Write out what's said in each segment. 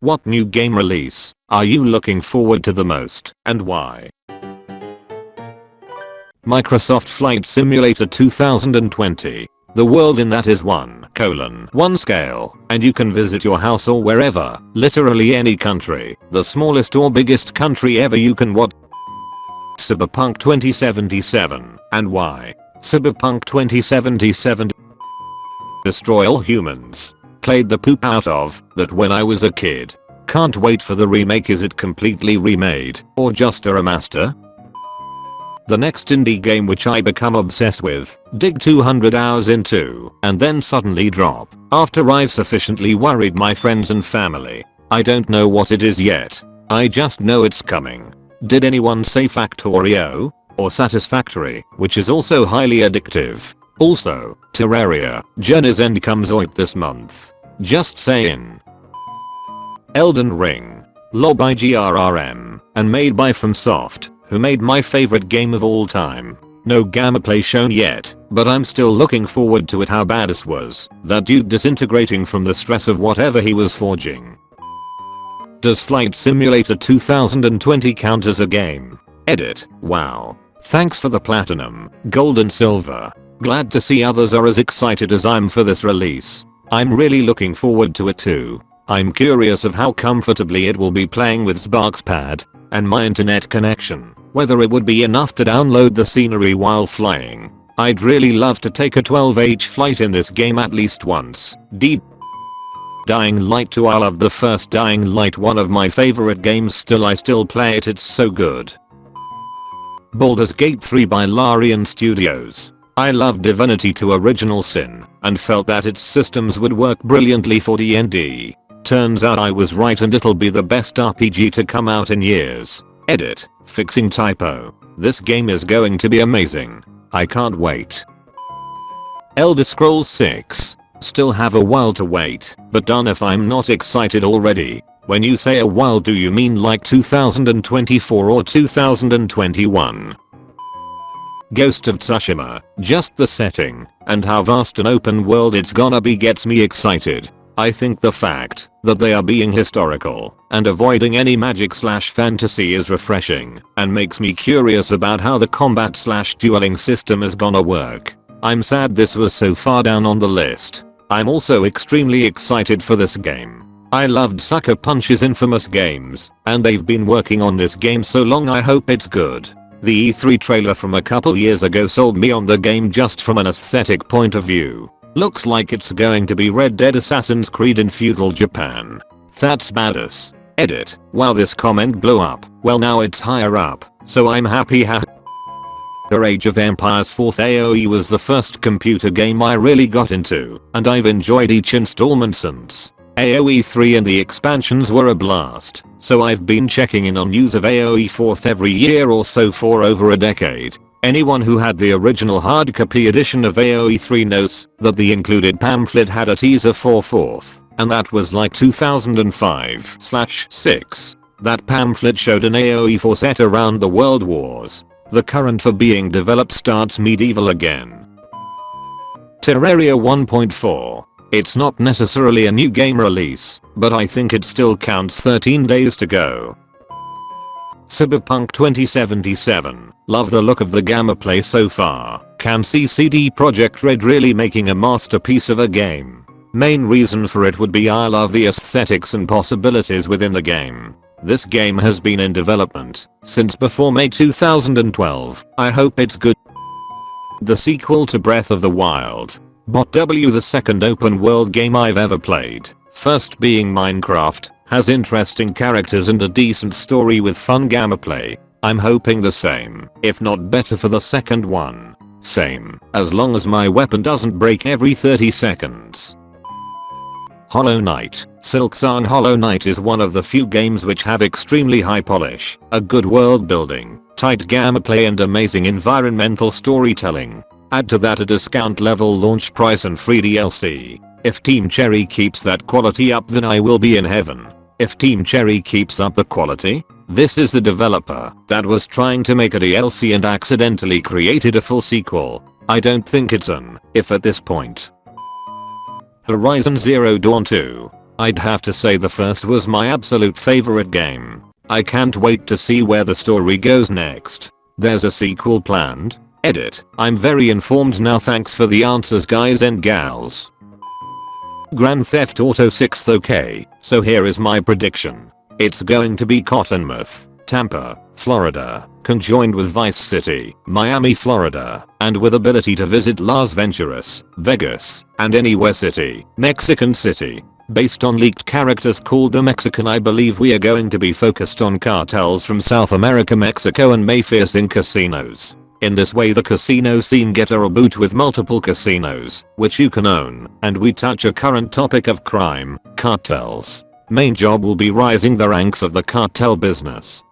What new game release are you looking forward to the most and why? Microsoft Flight Simulator 2020. The world in that is 1 colon 1 scale and you can visit your house or wherever, literally any country, the smallest or biggest country ever you can what Cyberpunk 2077 and why? Cyberpunk 2077 Destroy all humans. Played the poop out of that when I was a kid. Can't wait for the remake is it completely remade or just a remaster? The next indie game which I become obsessed with, dig 200 hours into, and then suddenly drop, after I've sufficiently worried my friends and family. I don't know what it is yet. I just know it's coming. Did anyone say Factorio? Or Satisfactory, which is also highly addictive. Also, Terraria, Journey's End comes out this month. Just saying. Elden Ring. LoL by GRRM, and made by FromSoft, who made my favorite game of all time. No gameplay shown yet, but I'm still looking forward to it how bad this was, that dude disintegrating from the stress of whatever he was forging. Does Flight Simulator 2020 count as a game? Edit. Wow. Thanks for the platinum, gold and silver. Glad to see others are as excited as I'm for this release. I'm really looking forward to it too. I'm curious of how comfortably it will be playing with Sparks pad and my internet connection, whether it would be enough to download the scenery while flying. I'd really love to take a 12h flight in this game at least once. Deep Dying Light 2 I love the first Dying Light one of my favorite games still I still play it it's so good. Baldur's Gate 3 by Larian Studios. I love Divinity 2 Original Sin and felt that its systems would work brilliantly for D&D. Turns out I was right and it'll be the best RPG to come out in years. Edit. Fixing typo. This game is going to be amazing. I can't wait. Elder Scrolls 6. Still have a while to wait, but done if I'm not excited already. When you say a while do you mean like 2024 or 2021? Ghost of Tsushima, just the setting, and how vast an open world it's gonna be gets me excited. I think the fact that they are being historical and avoiding any magic slash fantasy is refreshing and makes me curious about how the combat slash dueling system is gonna work. I'm sad this was so far down on the list. I'm also extremely excited for this game. I loved Sucker Punch's infamous games, and they've been working on this game so long I hope it's good. The E3 trailer from a couple years ago sold me on the game just from an aesthetic point of view. Looks like it's going to be Red Dead Assassin's Creed in feudal Japan. That's badass. Edit. Wow this comment blew up. Well now it's higher up, so I'm happy ha The Age of Empires 4th AOE was the first computer game I really got into, and I've enjoyed each installment since. AOE 3 and the expansions were a blast, so I've been checking in on news of AOE 4th every year or so for over a decade. Anyone who had the original hard copy edition of AoE 3 knows that the included pamphlet had a teaser for 4th, and that was like 2005/6. That pamphlet showed an AoE 4 set around the world wars. The current for being developed starts medieval again. Terraria 1.4 it's not necessarily a new game release, but I think it still counts 13 days to go. Cyberpunk 2077. Love the look of the gamma play so far. Can see CD Projekt Red really making a masterpiece of a game. Main reason for it would be I love the aesthetics and possibilities within the game. This game has been in development since before May 2012. I hope it's good. The sequel to Breath of the Wild. Bot W the second open world game I've ever played. First being Minecraft, has interesting characters and a decent story with fun gameplay. I'm hoping the same, if not better for the second one. Same, as long as my weapon doesn't break every 30 seconds. Hollow Knight. Silksong Hollow Knight is one of the few games which have extremely high polish, a good world building, tight gameplay and amazing environmental storytelling. Add to that a discount level launch price and free DLC. If Team Cherry keeps that quality up then I will be in heaven. If Team Cherry keeps up the quality, this is the developer that was trying to make a DLC and accidentally created a full sequel. I don't think it's an if at this point. Horizon Zero Dawn 2. I'd have to say the first was my absolute favorite game. I can't wait to see where the story goes next. There's a sequel planned? Edit. I'm very informed now thanks for the answers guys and gals. Grand Theft Auto 6th okay, so here is my prediction. It's going to be Cottonmouth, Tampa, Florida, conjoined with Vice City, Miami, Florida, and with ability to visit Las Venturas, Vegas, and anywhere city, Mexican City. Based on leaked characters called the Mexican I believe we are going to be focused on cartels from South America Mexico and mafias in casinos. In this way the casino scene get a reboot with multiple casinos, which you can own, and we touch a current topic of crime, cartels. Main job will be rising the ranks of the cartel business.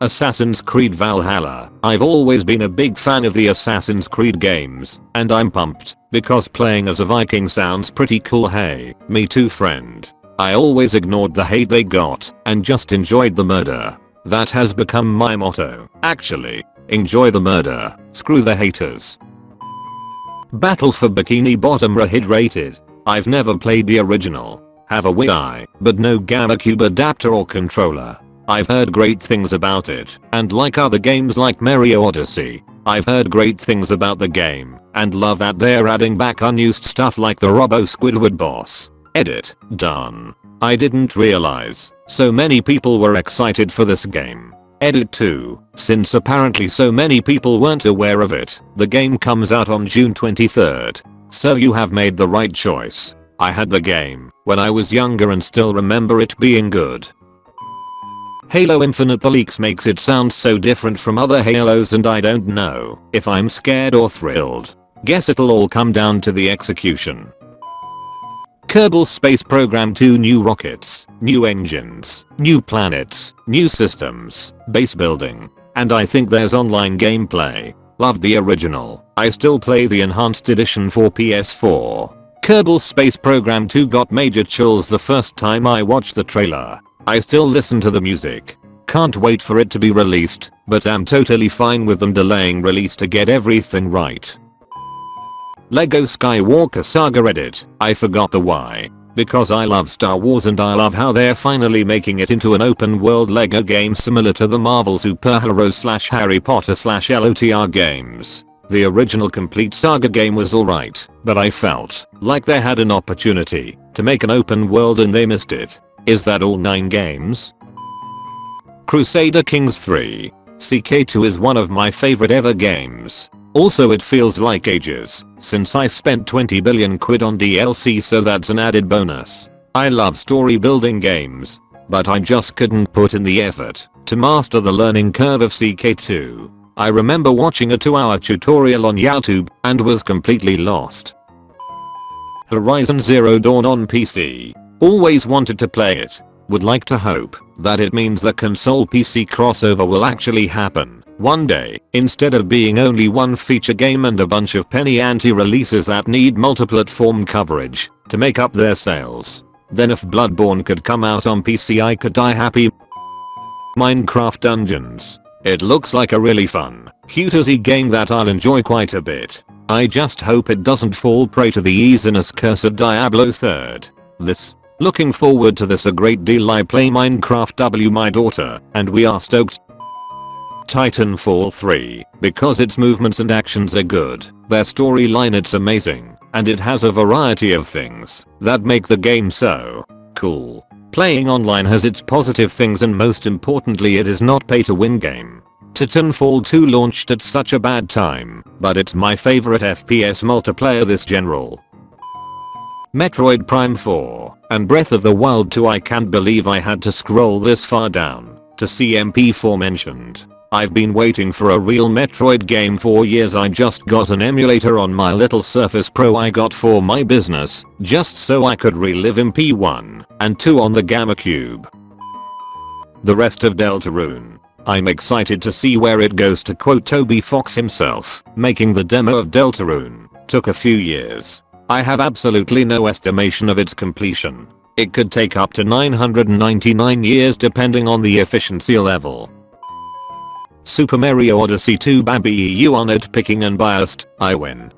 Assassin's Creed Valhalla. I've always been a big fan of the Assassin's Creed games, and I'm pumped, because playing as a Viking sounds pretty cool hey, me too friend. I always ignored the hate they got, and just enjoyed the murder. That has become my motto, actually. Enjoy the murder, screw the haters. Battle for Bikini Bottom Rehydrated. I've never played the original. Have a Wii but no GameCube adapter or controller. I've heard great things about it, and like other games like Mario Odyssey, I've heard great things about the game, and love that they're adding back unused stuff like the Robo Squidward boss. Edit. Done. I didn't realize so many people were excited for this game. Edit 2. Since apparently so many people weren't aware of it, the game comes out on June 23rd. So you have made the right choice. I had the game when I was younger and still remember it being good. Halo Infinite the leaks makes it sound so different from other Halos and I don't know if I'm scared or thrilled. Guess it'll all come down to the execution. Kerbal Space Program 2 new rockets, new engines, new planets, new systems, base building. And I think there's online gameplay. Loved the original. I still play the enhanced edition for PS4. Kerbal Space Program 2 got major chills the first time I watched the trailer. I still listen to the music. Can't wait for it to be released, but am totally fine with them delaying release to get everything right. LEGO Skywalker Saga Edit. I forgot the why. Because I love Star Wars and I love how they're finally making it into an open world LEGO game similar to the Marvel superhero slash Harry Potter slash LOTR games. The original complete saga game was alright, but I felt like they had an opportunity to make an open world and they missed it. Is that all 9 games? Crusader Kings 3. CK2 is one of my favorite ever games. Also it feels like ages since I spent 20 billion quid on DLC so that's an added bonus. I love story building games, but I just couldn't put in the effort to master the learning curve of CK2. I remember watching a 2 hour tutorial on YouTube and was completely lost. Horizon Zero Dawn on PC. Always wanted to play it. Would like to hope that it means the console PC crossover will actually happen one day, instead of being only one feature game and a bunch of penny ante releases that need multi-platform coverage to make up their sales. Then if Bloodborne could come out on PC I could die happy. Minecraft Dungeons. It looks like a really fun, cute easy game that I'll enjoy quite a bit. I just hope it doesn't fall prey to the easiness curse of Diablo 3rd. This. Looking forward to this a great deal I play Minecraft W my daughter and we are stoked Titanfall 3, because its movements and actions are good, their storyline it's amazing, and it has a variety of things that make the game so cool. Playing online has its positive things and most importantly it is not pay to win game. Titanfall 2 launched at such a bad time, but it's my favorite FPS multiplayer this general. Metroid Prime 4 and Breath of the Wild 2 I can't believe I had to scroll this far down to see MP4 mentioned. I've been waiting for a real Metroid game for years I just got an emulator on my little Surface Pro I got for my business, just so I could relive MP1 and 2 on the GameCube. The rest of Deltarune. I'm excited to see where it goes to quote Toby Fox himself, making the demo of Deltarune took a few years. I have absolutely no estimation of its completion. It could take up to 999 years depending on the efficiency level. Super Mario Odyssey 2 Bambi EU on it picking and biased, I win.